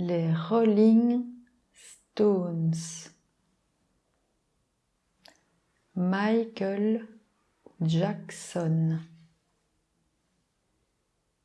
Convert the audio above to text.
les Rolling Stones. Michael Jackson.